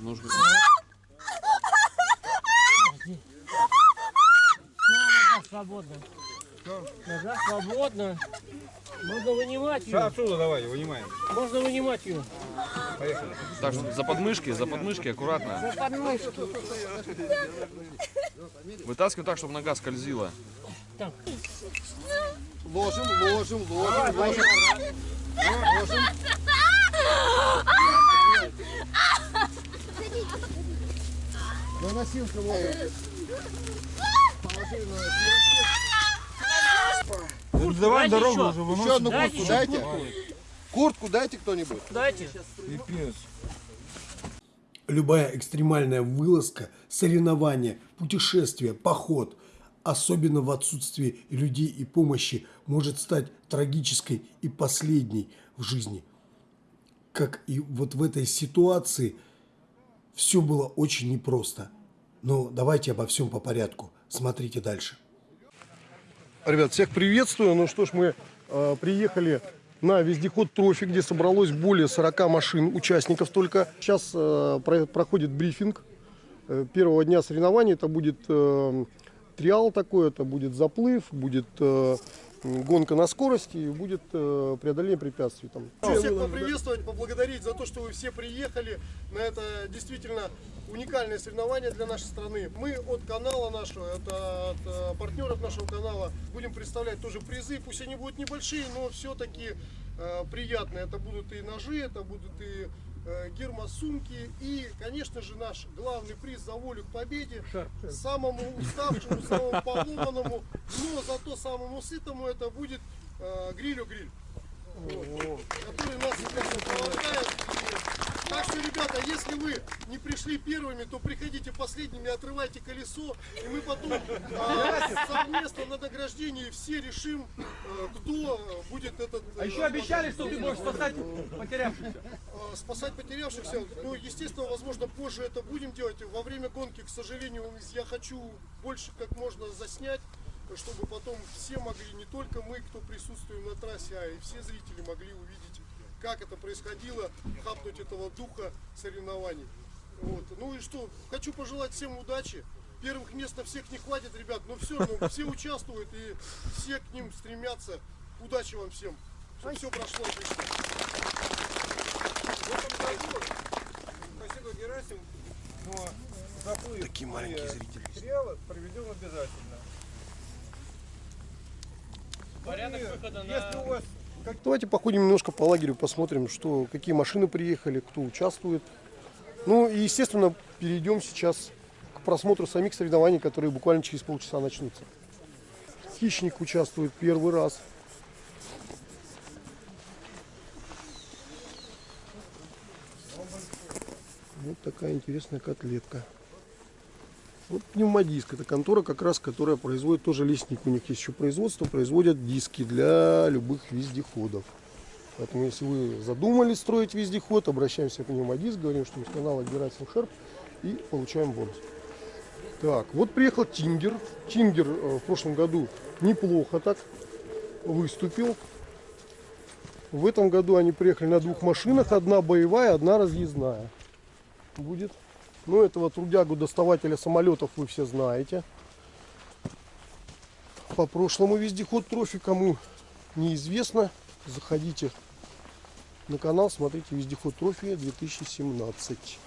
Нужно... Нога свободна. Нога свободна. Можно вынимать ее. Отсюда давай, вынимаем. Можно вынимать ее. Поехали. Так, за подмышки, за подмышки аккуратно. За подмышки. Вытаскивай так, чтобы нога скользила. Ложим, ложим, ложим, ложим. Ложим. На носилку ложим. Давай Дайте дорогу еще. уже Еще одну Дайте куртку еще дайте. Куртку дайте кто-нибудь. Дайте. Пипец. Любая экстремальная вылазка, соревнование, путешествие, поход, особенно в отсутствии людей и помощи, может стать трагической и последней в жизни. Как и вот в этой ситуации все было очень непросто. Но давайте обо всем по порядку. Смотрите дальше. Ребят, всех приветствую. Ну что ж, мы э, приехали на вездеход «Трофи», где собралось более 40 машин, участников только. Сейчас э, про- проходит брифинг э, первого дня соревнований. Это будет э, триал такой, это будет заплыв, будет э, гонка на скорости и будет э, преодоление препятствий. Там. Всех поприветствовать, поблагодарить за то, что вы все приехали на это действительно уникальное соревнование для нашей страны. Мы от канала нашего, это от э, партнеров нашего канала, будем представлять тоже призы. Пусть они будут небольшие, но все-таки э, приятные. Это будут и ножи, это будут и гермосумки и, конечно же, наш главный приз за волю к победе. Самому уставшему, самому поломанному, но зато самому сытому это будет э, грилю-гриль. Вот, который нас сейчас Так что, ребята, если вы не пришли первыми, то приходите последними, отрывайте колесо, и мы потом а, совместно на награждении все решим, э, кто э, будет этот... А еще обещали, что ты можешь спасать потерявшихся. э, спасать потерявшихся. Ну, естественно, возможно, позже это будем делать. Во время гонки, к сожалению, я хочу больше как можно заснять, чтобы потом все могли, не только мы, кто присутствуем на трассе, а и все зрители могли увидеть, как это происходило, хапнуть этого духа соревнований. Вот. Ну и что, хочу пожелать всем удачи. Первых мест на всех не хватит, ребят, но все равно все участвуют и все к ним стремятся. Удачи вам всем, чтобы все прошло отлично. Спасибо, Герасим. Но заплыв Такие маленькие зрители. сериала проведем обязательно. Порядок выхода Если у вас Давайте походим немножко по лагерю, посмотрим, что, какие машины приехали, кто участвует. Ну и, естественно, перейдем сейчас к просмотру самих соревнований, которые буквально через полчаса начнутся. Хищник участвует первый раз. Вот такая интересная котлетка. Вот пневмодиск. Это контора как раз, которая производит тоже лесник. У них есть еще производство. Производят диски для любых вездеходов. Поэтому, если вы задумали строить вездеход, обращаемся к пневмодиск, говорим, что с канала Герасим Шерп и получаем бонус. Так, вот приехал Тингер. Тингер э, в прошлом году неплохо так выступил. В этом году они приехали на двух машинах. Одна боевая, одна разъездная будет. Ну, этого трудягу доставателя самолетов вы все знаете. По прошлому вездеход трофи, кому неизвестно, заходите на канал, смотрите вездеход трофи 2017.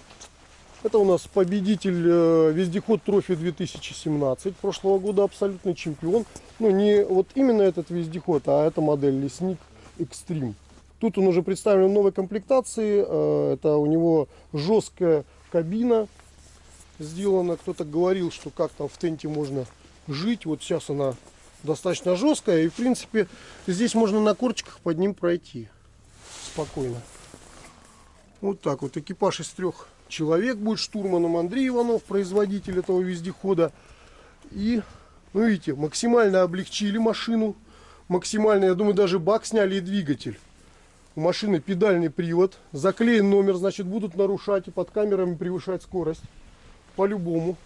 Это у нас победитель э, вездеход трофи 2017 прошлого года, абсолютный чемпион. Ну, не вот именно этот вездеход, а это модель Лесник Extreme. Тут он уже представлен в новой комплектации. э, Это у него жесткая кабина сделана. Кто-то говорил, что как там в тенте можно жить. Вот сейчас она достаточно жесткая. И в принципе здесь можно на корчиках под ним пройти спокойно. Вот так вот. Экипаж из трех человек будет штурманом Андрей Иванов, производитель этого вездехода. И, ну видите, максимально облегчили машину. Максимально, я думаю, даже бак сняли и двигатель. У машины педальный привод. Заклеен номер, значит, будут нарушать и под камерами превышать скорость. По-любому.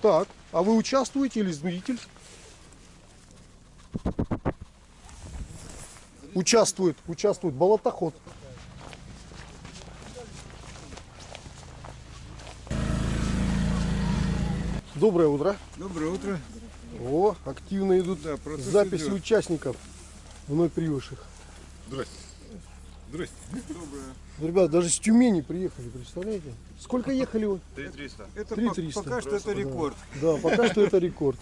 Так, а вы участвуете или зритель? Участвует, участвует болотоход. Доброе утро. Доброе утро. О, активно идут Да, записи идет. участников вновь прибывших. Здрасте. Здрасте. Доброе. Ребят, даже с Тюмени приехали, представляете? Сколько ехали вы? 3300. Это 3300. по- пока что это рекорд. Да, пока что это рекорд.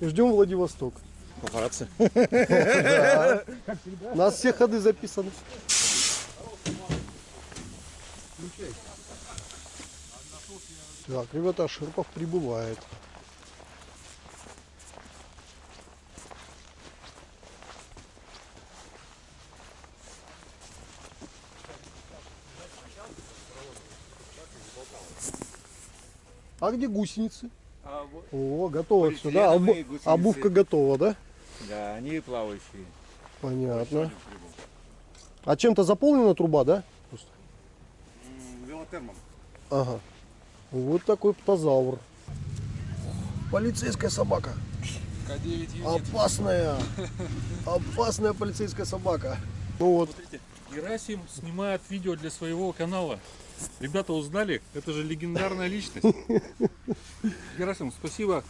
Ждем Владивосток. Папарацци. У нас все ходы записаны. Так, ребята, Ширпов прибывает. А где гусеницы? О, готово все, да? Обу- гусеницы. обувка готова, да? Да, они плавающие. Понятно. А чем-то заполнена труба, да? Просто. Велотермом. Ага. Вот такой птозавр. Полицейская собака. Опасная. Опасная полицейская собака. Ну вот. Герасим снимает видео для своего канала. Ребята узнали, это же легендарная личность. Герасим, спасибо.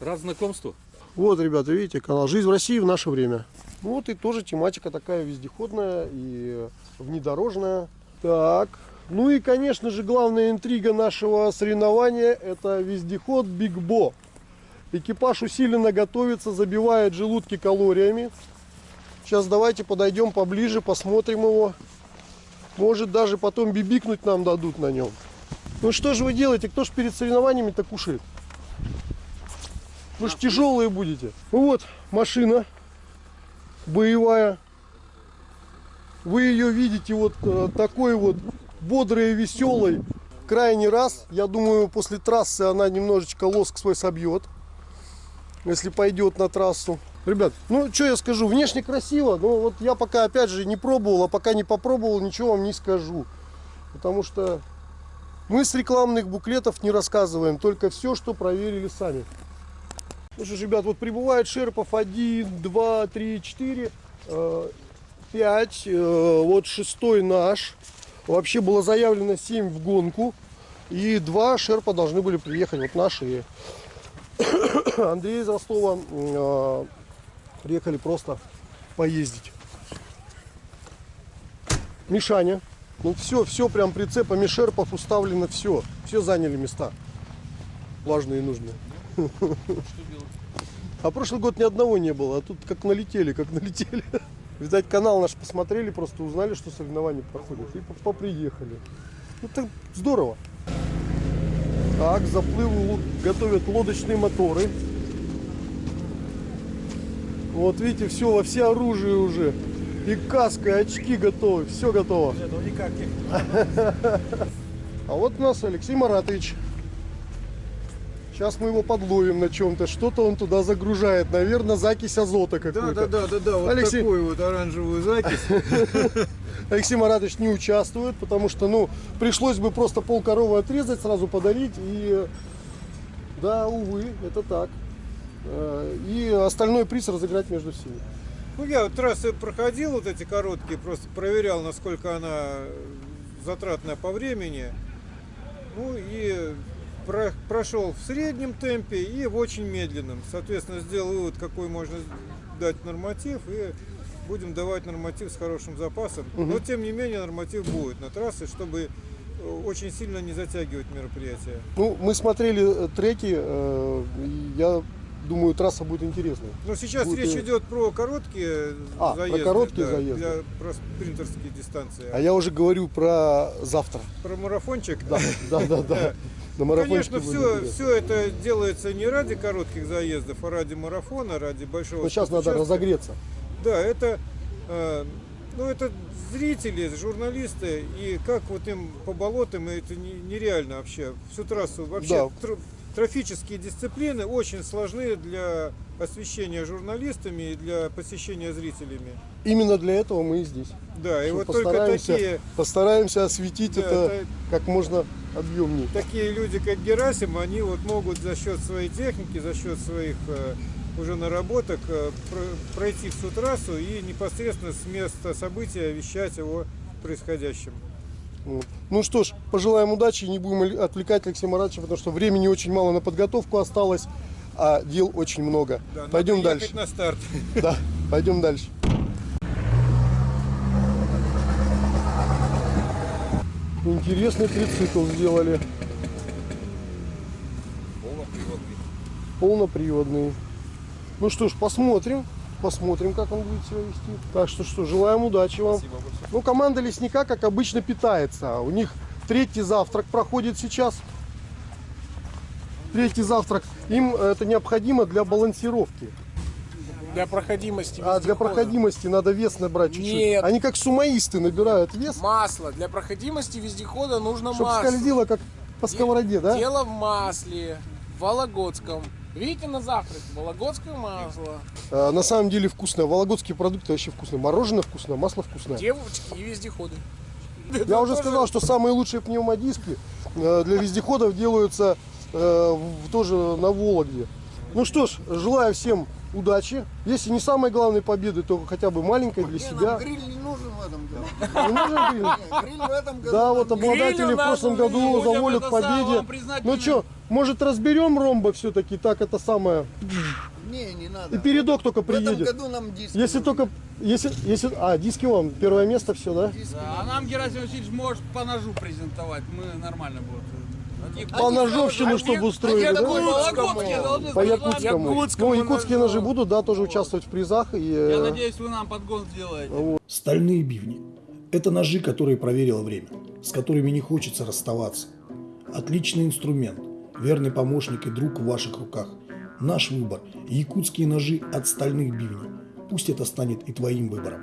Рад знакомству. Вот, ребята, видите, канал «Жизнь в России в наше время». Ну Вот и тоже тематика такая вездеходная и внедорожная. Так, ну и, конечно же, главная интрига нашего соревнования – это вездеход Биг Бо. Экипаж усиленно готовится, забивает желудки калориями. Сейчас давайте подойдем поближе, посмотрим его. Может даже потом бибикнуть нам дадут на нем. Ну что же вы делаете? Кто ж перед соревнованиями-то кушает? Вы же тяжелые будете. Ну вот, машина боевая. Вы ее видите вот э, такой вот бодрой и веселой. Крайний раз, я думаю, после трассы она немножечко лоск свой собьет. Если пойдет на трассу. Ребят, ну что я скажу, внешне красиво, но вот я пока опять же не пробовал, а пока не попробовал, ничего вам не скажу. Потому что мы с рекламных буклетов не рассказываем, только все, что проверили сами. Ну что ж, ребят, вот прибывает Шерпов 1, 2, 3, 4, 5, э, вот шестой наш. Вообще было заявлено 7 в гонку. И два Шерпа должны были приехать, вот наши. Андрей из Ростова э, приехали просто поездить. Мишаня. Ну все, все прям прицепами Шерпов уставлено, все. Все заняли места. Важные и нужные. А прошлый год ни одного не было, а тут как налетели, как налетели. Видать, канал наш посмотрели, просто узнали, что соревнования проходят, и по- поприехали. Ну так здорово. Так, к заплыву готовят лодочные моторы. Вот видите, все, во все оружие уже. И каска, и очки готовы, все готово. А вот у нас Алексей Маратович. Сейчас мы его подловим на чем-то. Что-то он туда загружает. Наверное, закись азота Да, какой-то. да, да, да, да, вот Алексей- такую вот оранжевую закись. Алексей Маратович не участвует, потому что, ну, пришлось бы просто пол коровы отрезать, сразу подарить. И, да, увы, это так. Э, И остальной приз разыграть между всеми. Ну, я вот трассы проходил, вот эти короткие, просто проверял, насколько она затратная по времени. Ну и прошел в среднем темпе и в очень медленном. Соответственно, сделал вывод, какой можно дать норматив, и будем давать норматив с хорошим запасом. Но, тем не менее, норматив будет на трассе, чтобы э, очень сильно не затягивать мероприятие. Ну, мы смотрели э, треки, э, я думаю, трасса будет интересной. Но сейчас Будет речь идет про короткие А, про заезды. короткие да, заезды. Для, про спринтерские дистанции. А я уже говорю про завтра. Про марафончик? Да, да, да, да. На Конечно, все, все это делается не ради коротких заездов, а ради марафона, ради большого Но сейчас надо разогреться. Да, это, э, ну, это зрители, журналисты, и как вот им по болотам, это не- нереально вообще. Всю трассу вообще Да. Тр- трофические дисциплины очень сложны для освещения журналистами и для посещения зрителями. Именно для этого мы и здесь. Да, и вот только постараемся, такие, постараемся осветить Да, это это- как можно объемнее. такие люди, как Герасим, они вот могут за счет своей техники, за счет своих э, уже наработок э, про- пройти всю трассу и непосредственно с места события вещать о происходящем. Вот. Ну что ж, пожелаем удачи, не будем отвлекать Алексея Маратовича, потому что времени очень мало на подготовку осталось, а дел очень много. Да, пойдем дальше. на старт. Да, пойдем дальше. Интересный трицикл сделали. Полноприводный. Ну что ж, посмотрим. Посмотрим, как он будет себя вести. Так что что, желаем удачи вам. Ну, команда лесника, как обычно, питается. У них третий завтрак проходит сейчас. Третий завтрак. Им это необходимо для балансировки. Для проходимости А для проходимости надо вес набрать чуть-чуть. Нет. Они как сумаисты набирают вес, Масло. Для проходимости вездехода нужно чтобы масло. скользило как по сковороде, да? Дело в масле. В Вологодском. Видите на завтрак? Вологодское масло. А, на самом деле вкусное. Вологодские продукты вообще вкусные. Мороженое вкусное, масло вкусное. Девочки и вездеходы. Я уже сказал, что самые лучшие пневмодиски э, для вездеходов делаются э, тоже на Вологде. Ну что ж, желаю всем удачи. Если не самой главной победы, то хотя бы маленькой для себя. Этом году. Не нужен гриль? Гриль в этом году. Да, вот обладатели в прошлом году будем за волю к победе. Ну что, может разберем ромба все-таки, так это самое. Не, не надо. И передок только В этом приедет. году нам диски Если нужны. только, если, если, а, диски вам, первое место, все, да? Да, а нам Герасим Васильевич может по ножу презентовать. Мы нормально будет. По ножовщину, чтобы устроили, да? По якутскому. Якутскому Ну, якутские ножи будут, да, тоже участвовать в призах. И, э, Я надеюсь, вы нам подгон сделаете. Стальные бивни – это ножи, которые проверило время, с которыми не хочется расставаться. Отличный инструмент, верный помощник и друг в ваших руках. Наш выбор – якутские ножи от стальных бивней. Пусть это станет и твоим выбором.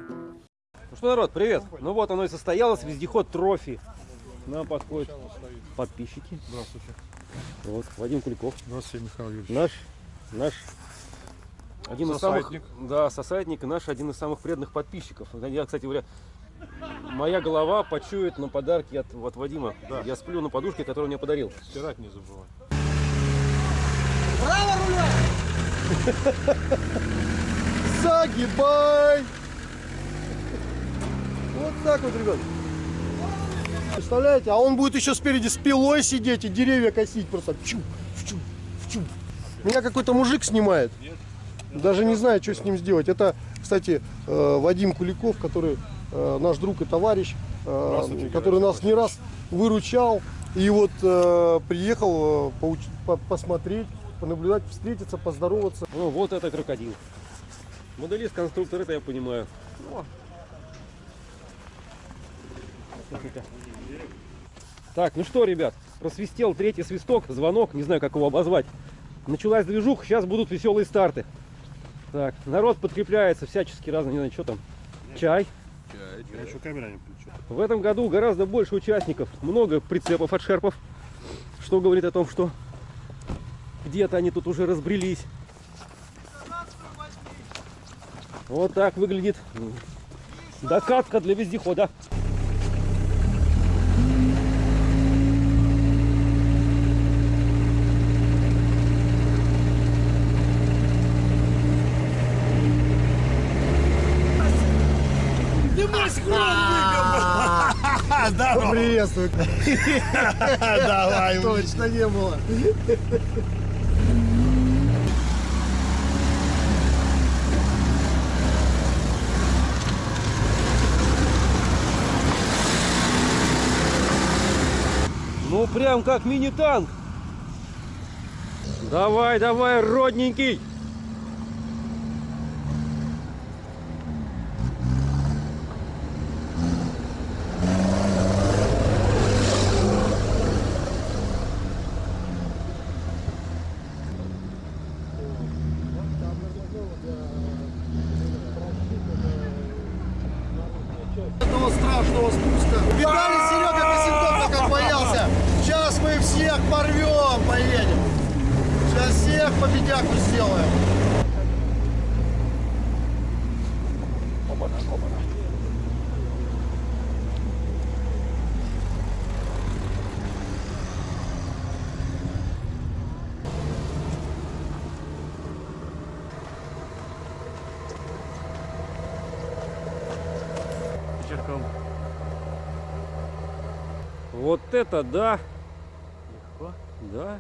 Ну что, народ, привет. Ну вот оно и состоялось, вездеход трофи. Нам подходят подписчики. Здравствуйте. Вот, Вадим Куликов. Здравствуйте, Михаил Юрьевич. Наш, наш один из Сосайтник. самых, да, сосайтник и наш один из самых преданных подписчиков. Я, кстати говоря, моя голова почует на подарки от, от Вадима. Я сплю на подушке, которую мне подарил. Стирать не забывай. Загибай! Вот так вот, ребят. Представляете? А он будет еще спереди с пилой сидеть и деревья косить просто. Вчу, вчу, вчу. Меня какой-то мужик снимает. Даже не знаю, что с ним сделать. Это, кстати, э, Вадим Куликов, который э, наш друг и товарищ, э, который нас не раз выручал. И вот приехал посмотреть, понаблюдать, встретиться, поздороваться. Ну вот это крокодил. Моделист, конструктор, это я понимаю. Так, ну что, ребят, просвистел третий свисток, звонок, не знаю, как его обозвать. Началась движуха, сейчас будут веселые старты. Так, народ подкрепляется всячески разно, не знаю, что там. Чай. Я еще камера не включу. В этом году гораздо больше участников, много прицепов от шерпов, что говорит о том, что где-то они тут уже разбрелись. Вот так выглядит докатка для вездехода. Приветствую. Давай. Точно не было. Ну прям как мини-танк. Давай, давай, родненький. Это да. Да.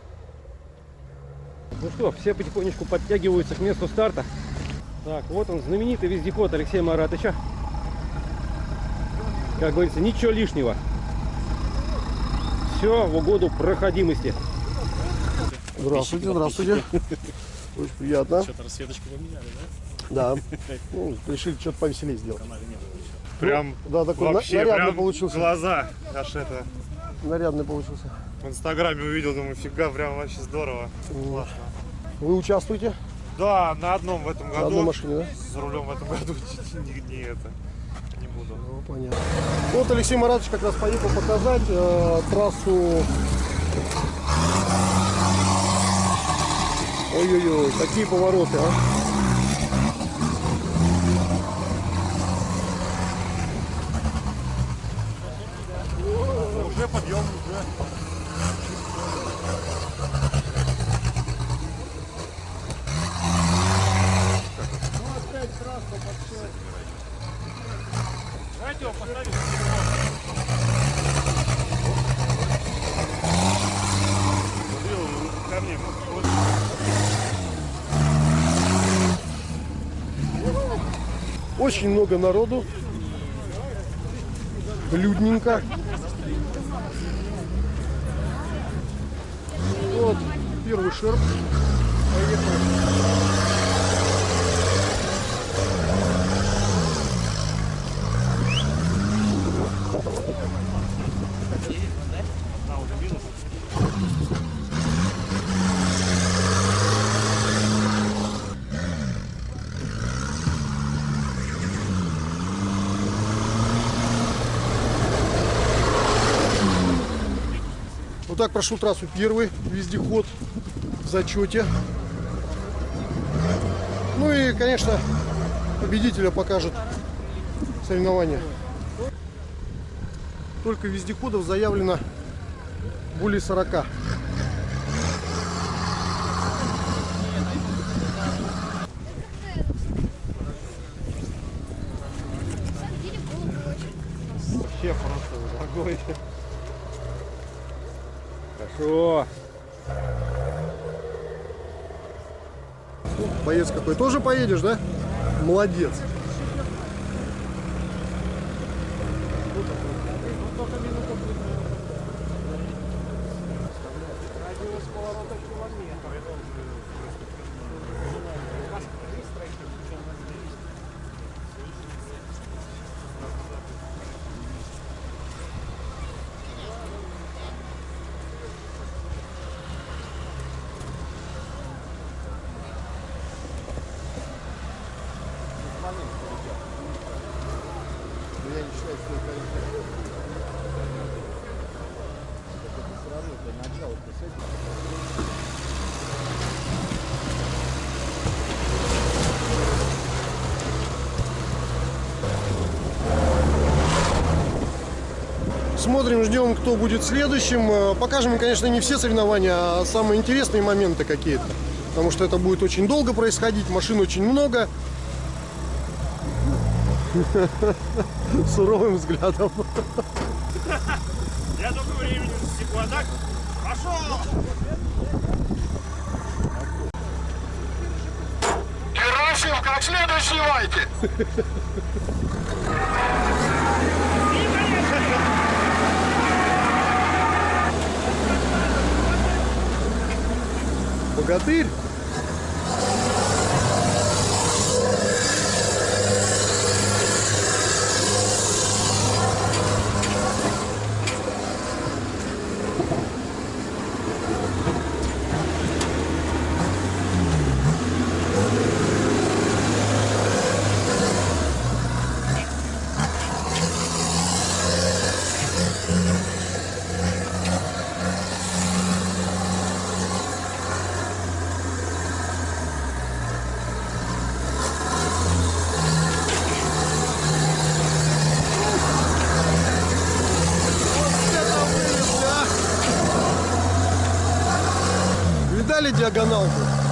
Ну что, все потихонечку подтягиваются к месту старта. Так, вот он, знаменитый вездеход Алексея Маратыча. Как говорится, ничего лишнего. Все в угоду проходимости. Здравствуйте, здравствуйте. Очень приятно. Что-то расцветочку поменяли, Да. Ну, решили что-то повеселее сделать. Прям Да, такой вообще, нарядный прям получился. глаза аж это. Нарядный получился. В инстаграме увидел, думаю, фига, прям вообще здорово. Классно. Вы участвуете Да, на одном в этом на году. одной машине, да? За рулем в этом году не, не это. Не буду. Ну, понятно. Вот Алексей Маратович как раз поехал показать э, трассу. Ой-ой-ой, какие повороты, а. Уже подъем, уже. Давайте его поставим. Ко мне. Вот. Очень много народу. Людненько. Вот первый шерп. Поехал. Так прошел трассу первый вездеход в зачете. Ну и, конечно, победителя покажет соревнование. Только вездеходов заявлено более 40. Хорошо. Боец какой. Тоже поедешь, да? Молодец. Смотрим, ждем, кто будет следующим. Э, Покажем, конечно, не все соревнования, а самые интересные моменты какие-то. Потому что это будет очень долго происходить, машин очень много. Суровым взглядом. Я только времени засеку, а так пошел! Герасим, как следует снимайте! cadeira. chegando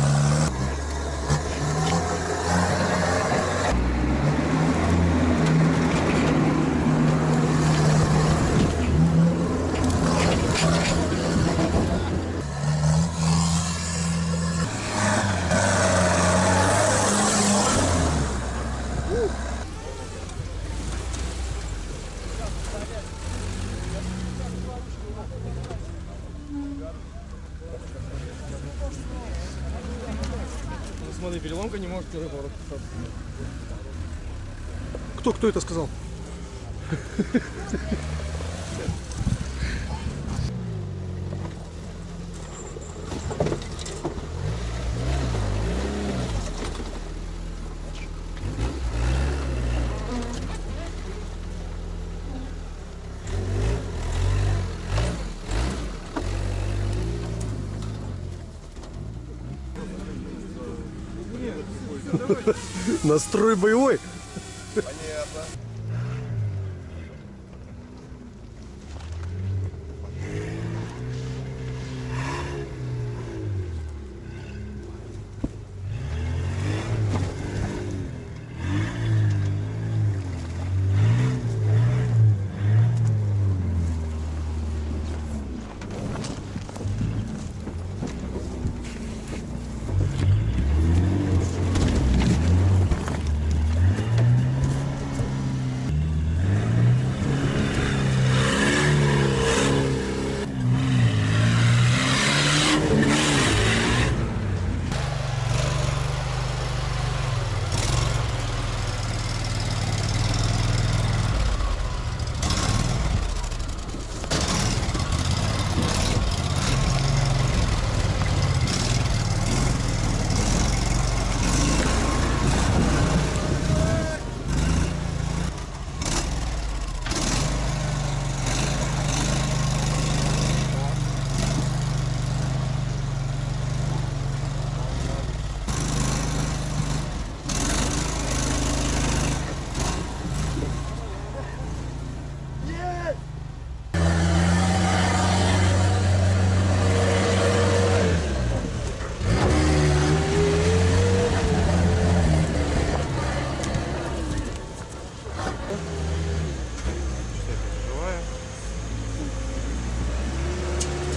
не может первый поворот. Кто, кто это сказал? Настрой боевой.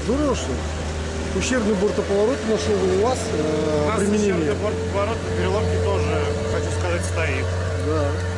Здорово, что ли? Ущербный бортоповорот нашел у вас э, У нас применение. ущербный поворот на переломке тоже, хочу сказать, стоит. Да.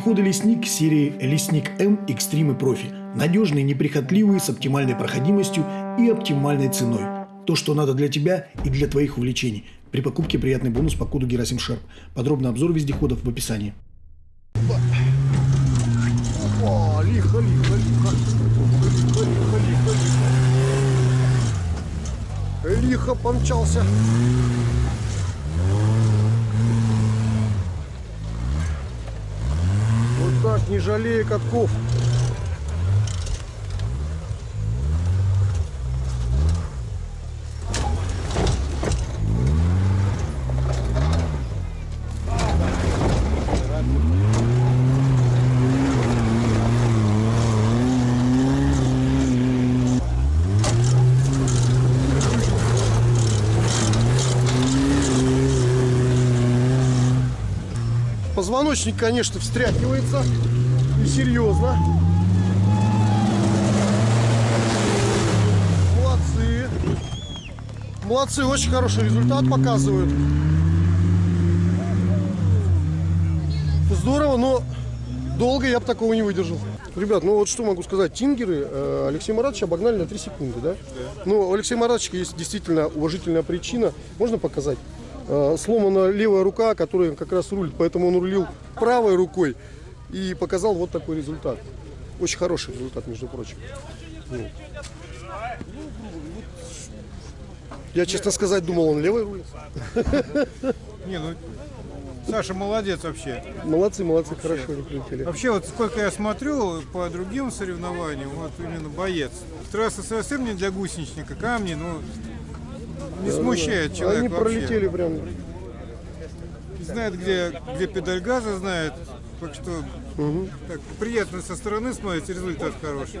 Вездеходы «Лесник» серии «Лесник М Экстрим Профи». Надежные, неприхотливые, с оптимальной проходимостью и оптимальной ценой. То, что надо для тебя и для твоих увлечений. При покупке приятный бонус по коду Герасим Шерп. Подробный обзор вездеходов в описании. Лихо помчался. Вот так, не жалея катков. Позвоночник, конечно, встряхивается. Серьезно. Молодцы. Молодцы, очень хороший результат показывают. Здорово, но долго я бы такого не выдержал. Ребят, ну вот что могу сказать. Тингеры э, Алексей Маратович обогнали на 3 секунды, да? Ну, у Алексея Маратовича есть действительно уважительная причина. Можно показать? Э, сломана левая рука, которая как раз рулит, поэтому он рулил правой рукой и показал вот такой результат. Очень хороший результат, между прочим. Ну. Я, честно сказать, думал, он левой рулит. Не, ну Саша молодец вообще. Молодцы, молодцы, хорошо они прилетели. Вообще, вот сколько я смотрю по другим соревнованиям, вот именно боец. Трасса совсем не для гусеничника, камни, ну, не смущает человека Они вообще. пролетели прям. Знает, где, где педаль газа, знает. Так что так, приятно со стороны смотрится, результат хороший.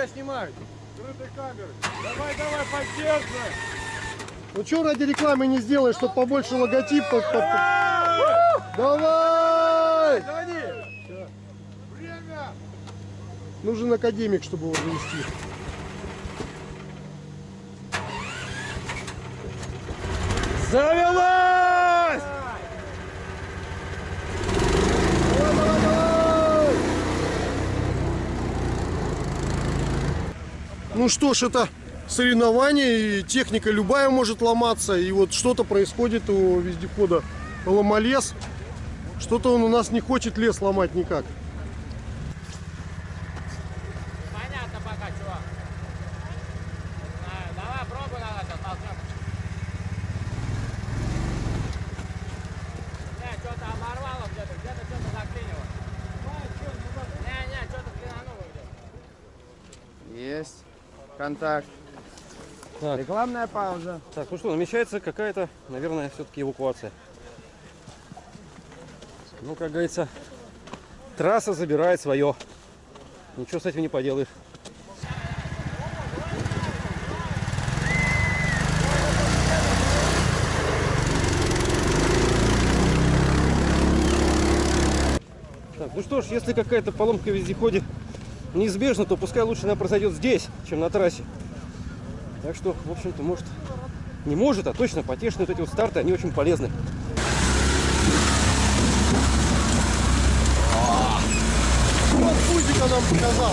тебя снимают. Давай, давай, поддерживай. Ну что ради рекламы не сделаешь, чтобы побольше логотип? под- под- Давай! Нужен академик, чтобы его завести. Завелась! Давай, давай, давай! Ну что ж, это соревнование, и техника любая может ломаться, и вот что-то происходит у вездехода ломолес. Что-то он у нас не хочет лес ломать никак. Понятно пока, чувак. Давай, пробуй на это, толкнем. Не, что-то оборвало где-то, где-то что-то заклинило. Не, не, что-то клинануло где-то. Есть. Контакт. Так. Рекламная пауза. Так, ну что, намечается какая-то, наверное, все-таки эвакуация. Ну, как говорится, трасса забирает свое. Ничего с этим не поделаешь. Так, ну что ж, если какая-то поломка в вездеходе неизбежна, то пускай лучше она произойдет здесь, чем на трассе. Так что, в общем-то, может, не может, а точно потешные вот эти вот старты, они очень полезны. Вот Фузика нам показал.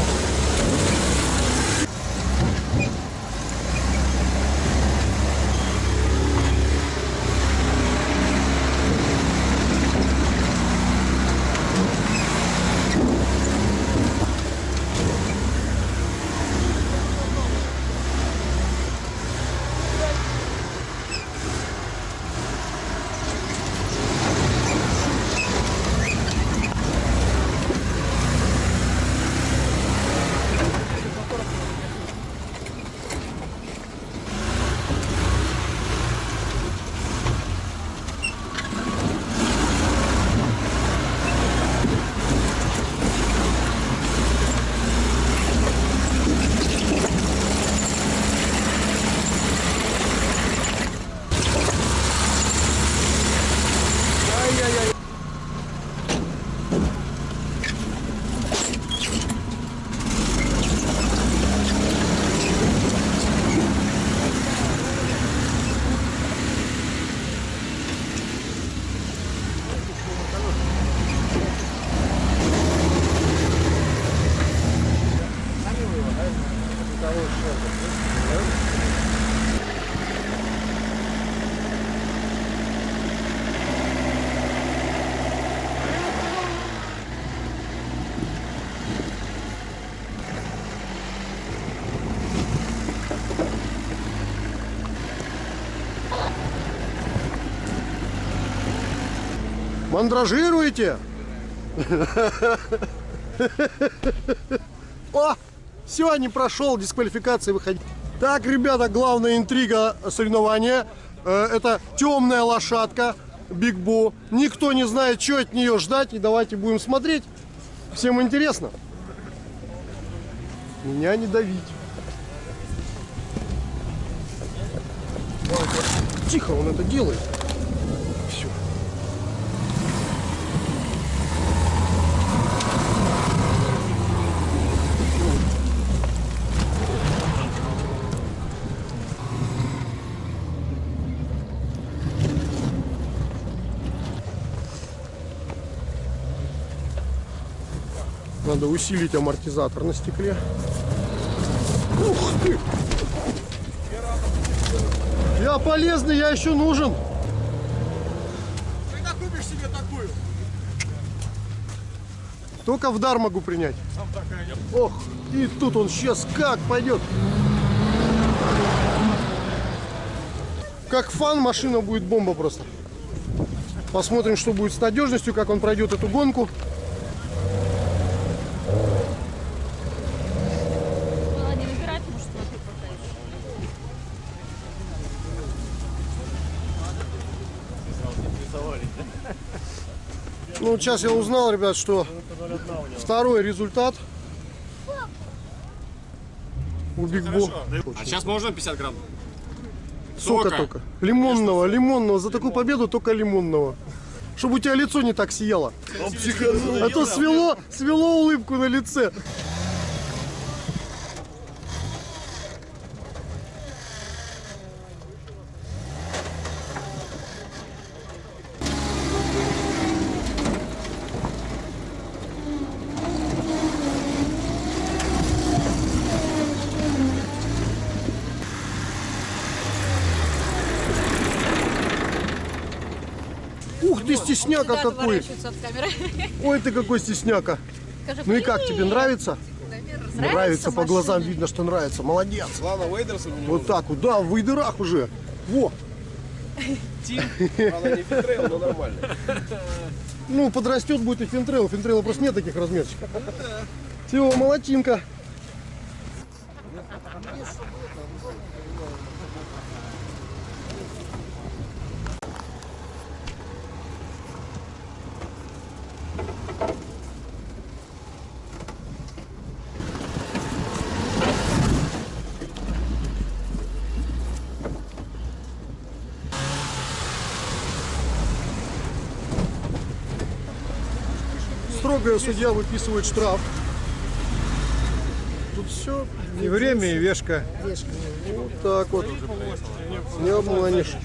Мандражируете? О, все, не прошел, дисквалификация выходить. Так, ребята, главная интрига соревнования. Э, Это темная лошадка Биг Бо. Никто не знает, что от нее ждать. И давайте будем смотреть. Всем интересно. Меня не давить. Тихо он это делает. Надо усилить амортизатор на стекле. Ух ты! Я полезный, я еще нужен. Когда купишь себе такую? Только в дар могу принять. Ох, и тут он сейчас как пойдет. Как фан машина будет бомба просто. Посмотрим, что будет с надежностью, как он пройдет эту гонку. Было не выбирать, потому что ты продаешь. Ну, вот сейчас я узнал, ребят, что второй результат у Биг Бо. А сейчас можно 50 грамм? Сока только. Лимонного, лимонного. За такую победу только лимонного. Чтобы у тебя лицо не так сияло. А то свело, свело улыбку на лице. Ух ты, стесняка Всегда какой. Ой, ты какой стесняка. Скажи, Ну и как тебе нравится? Нравится Нравится, по глазам видно, что нравится. Молодец. Главное, вейдерс он. Вот так вот, да, в вейдерах уже. Во. Правда, не Finntrail, но нормально. Ну, подрастет будет и Finntrail. Finntrail'а просто нет таких размерчиков. Все, молодчинка. Строгая судья выписывает штраф. Тут все. И время, и вешка. Вот так вот. Не обманешь.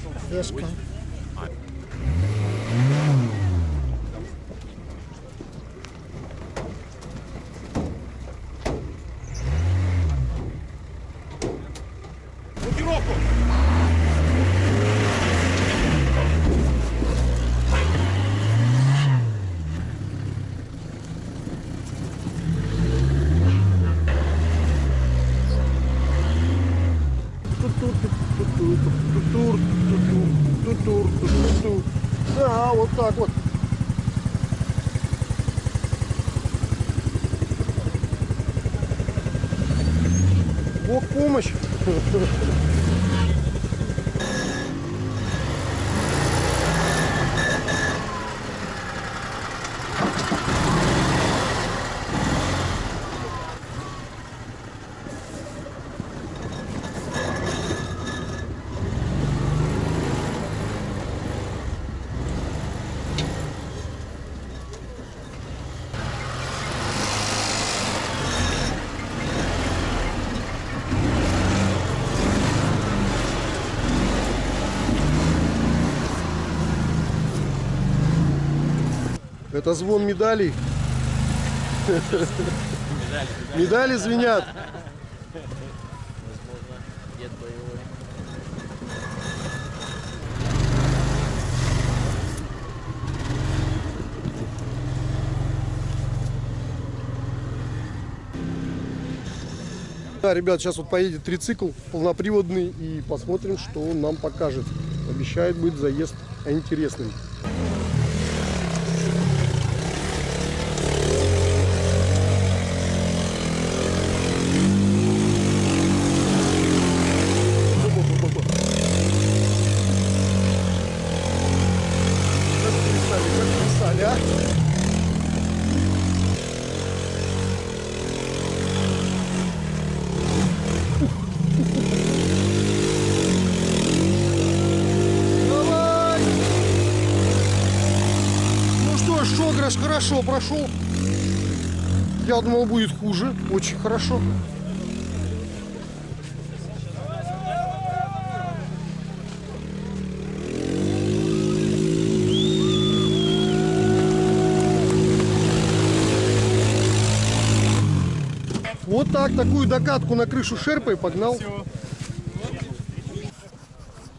Да, вот так вот. Бог помощь. Это звон медалей. Медали звенят. Да, ребят, сейчас вот поедет трицикл полноприводный и посмотрим, что он нам покажет. Обещает быть заезд интересным. Как плясали, как плясали, а? Давай! Ну Шограш хорошо прошел. Я думал, будет хуже. Очень хорошо. Вот так, такую докатку на крышу шерпой погнал.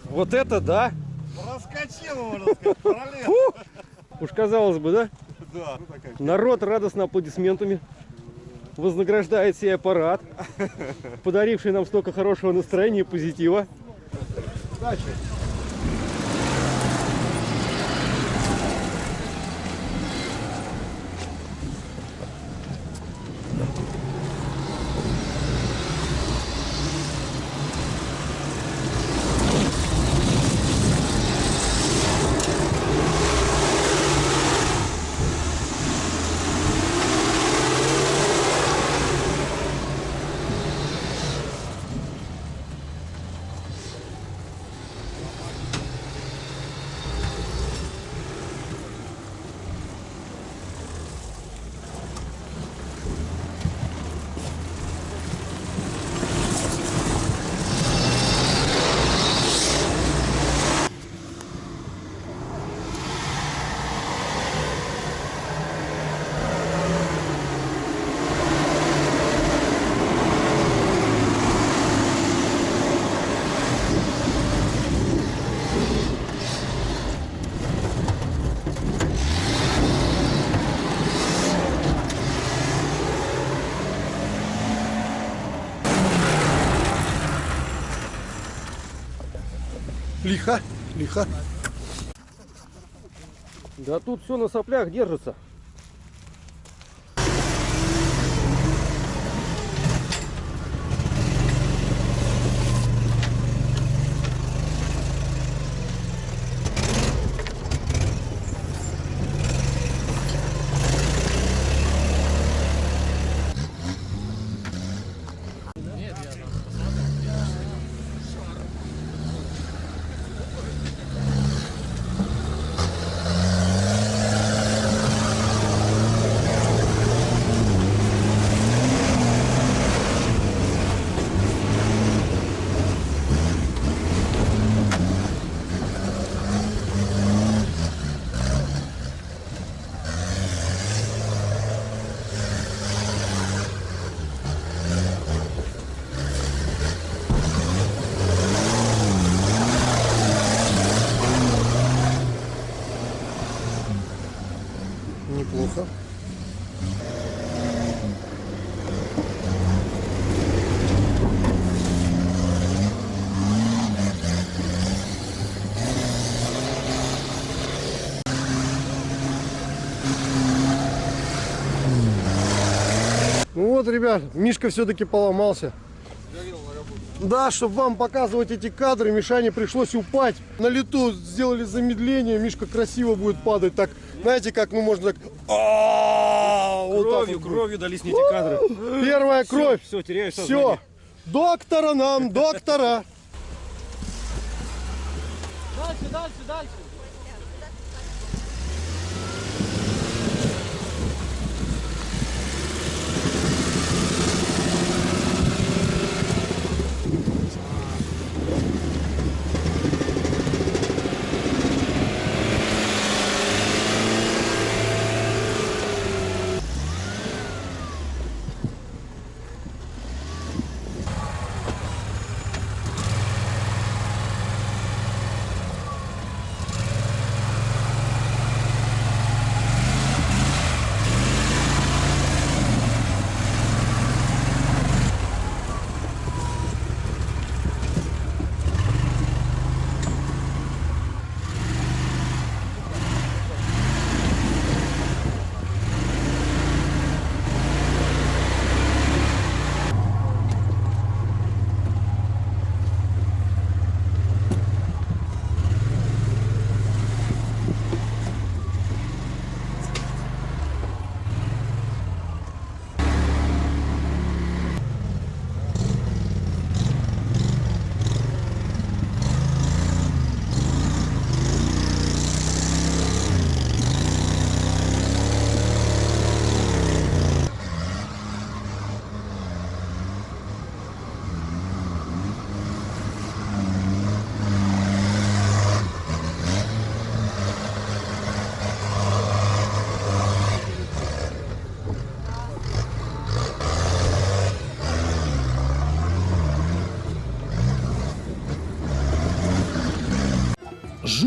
Вот это да! Параллельно. Фу! Уж казалось бы, да? Да. Народ радостно аплодисментами вознаграждает сей аппарат, подаривший нам столько хорошего настроения и позитива. Удачи. Лихо, лихо. Да тут все на соплях держится. Неплохо. Ну вот, ребят, Мишка все-таки поломался. Да, чтобы вам показывать эти кадры, Мишане пришлось упасть. На лету сделали замедление, Мишка красиво будет падать. Так, знаете, как, ну можно так... А, так Кровью, кровью дались эти кадры. Первая кровь. Все, теряешь Все. Доктора нам, доктора. Дальше, дальше, дальше.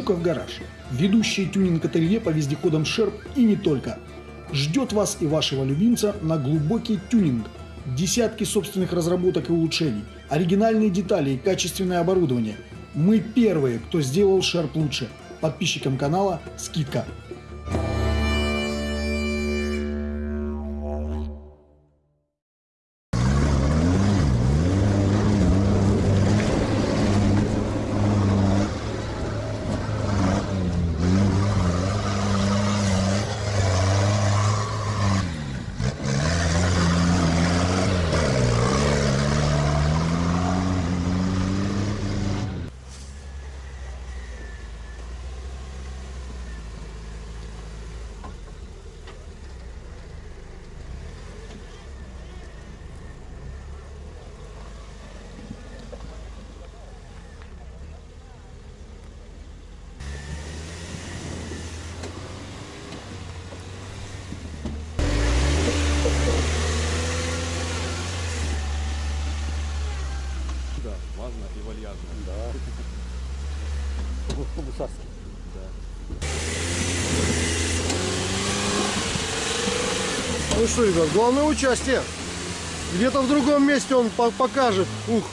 Жуков гараж. Ведущее тюнинг-ателье по вездеходам Шерп и не только. Ждет вас и вашего любимца на глубокий тюнинг. Десятки собственных разработок и улучшений, оригинальные детали и качественное оборудование. Мы первые, кто сделал Шерп лучше. Подписчикам канала скидка. Что, ребят, главное участие. Где-то в другом месте он по- покажет. Ух.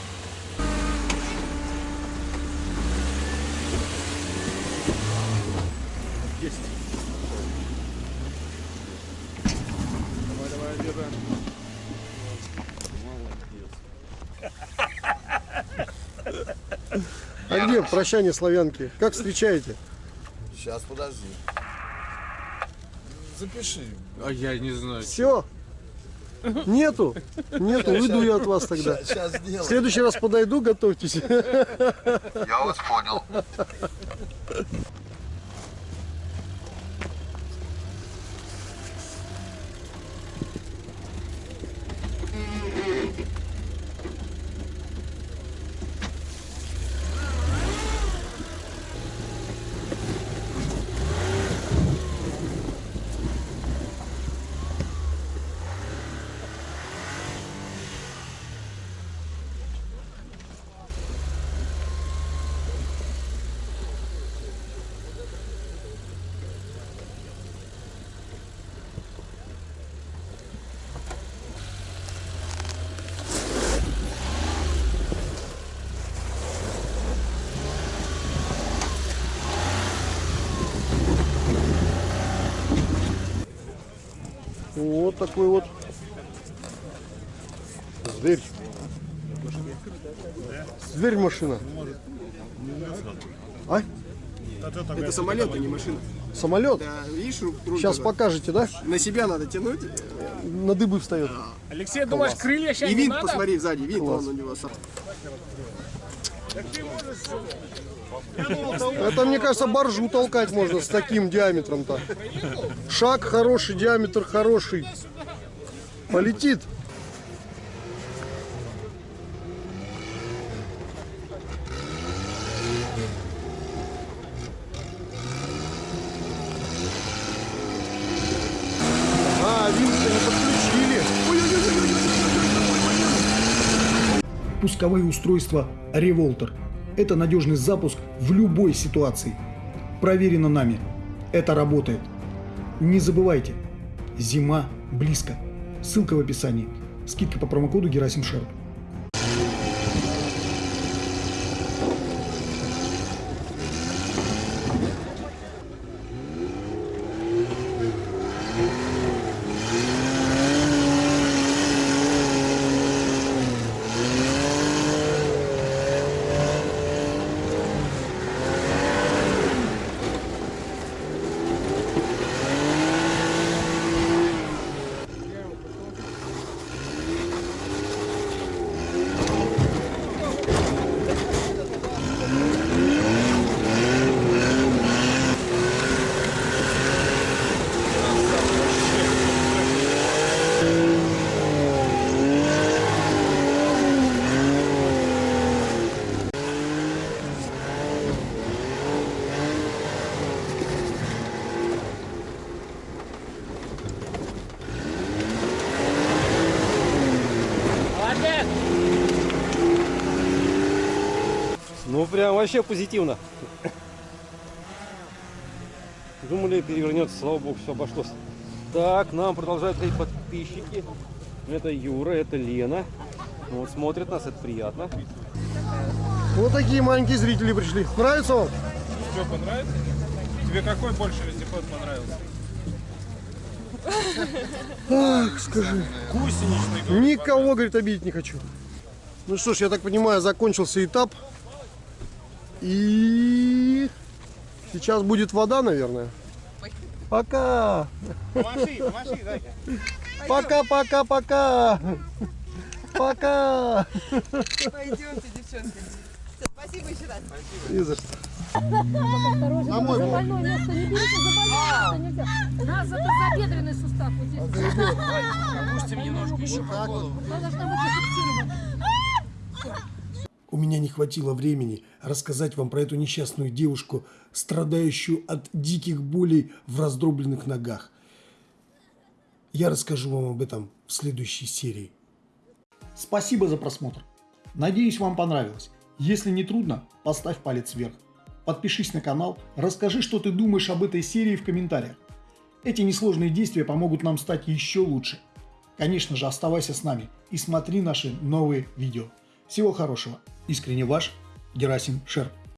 А где прощание славянки? Как встречаете? Сейчас, подожди. Запиши. А я не знаю. Все? Нету? Нету, уйду я от вас тогда. В следующий раз подойду, готовьтесь. Я вас понял. Вот такой вот зверь. Зверь машина. А? Это самолет, а не машина. Самолет? Да, видишь, руль Сейчас покажете, да? На себя надо тянуть. На дыбы встает. Алексей, думаешь, крылья сейчас И не винт надо? посмотри сзади, винт Класс. вон у него. сам. Это, мне кажется, боржу толкать можно с таким диаметром-то. Шаг хороший, диаметр хороший. Полетит. А, винт-то не подключили. Пусковые устройства Revolter. Это надежный запуск в любой ситуации. Проверено нами. Это работает. Не забывайте, зима близко. Ссылка в описании. Скидка по промокоду Герасим Шерп. Молодец! Ну, прям вообще позитивно. Думали, перевернется, слава богу, все обошлось. Так, нам продолжают ходить подписчики. Это Юра, это Лена. Вот смотрят нас, это приятно. Вот такие маленькие зрители пришли. Нравится вам? Что, понравится? Тебе какой больше вездеход понравился? Ах, скажи. Гусеничный. Никого, говорит, обидеть не хочу. Ну что ж, я так понимаю, закончился этап. И сейчас будет вода, наверное. Пока. Помаши, помаши, дай. Пока, пока, пока. Пока. Пойдемте, девчонки. Всё, Спасибо еще раз. Не за что. Осторожно, На мой за больное место не берите, за больное место нельзя. На, за тазобедренный сустав вот здесь. Опустим немножко еще по голову. Она должна быть зафиксирована. У меня не хватило времени рассказать вам про эту несчастную девушку, страдающую от диких болей в раздробленных ногах. Я расскажу вам об этом в следующей серии. Спасибо за просмотр. Надеюсь, вам понравилось. Если не трудно, поставь палец вверх. Подпишись на канал, расскажи, что ты думаешь об этой серии в комментариях. Эти несложные действия помогут нам стать еще лучше. Конечно же, оставайся с нами и смотри наши новые видео. Всего хорошего. Искренне ваш Герасим Шер.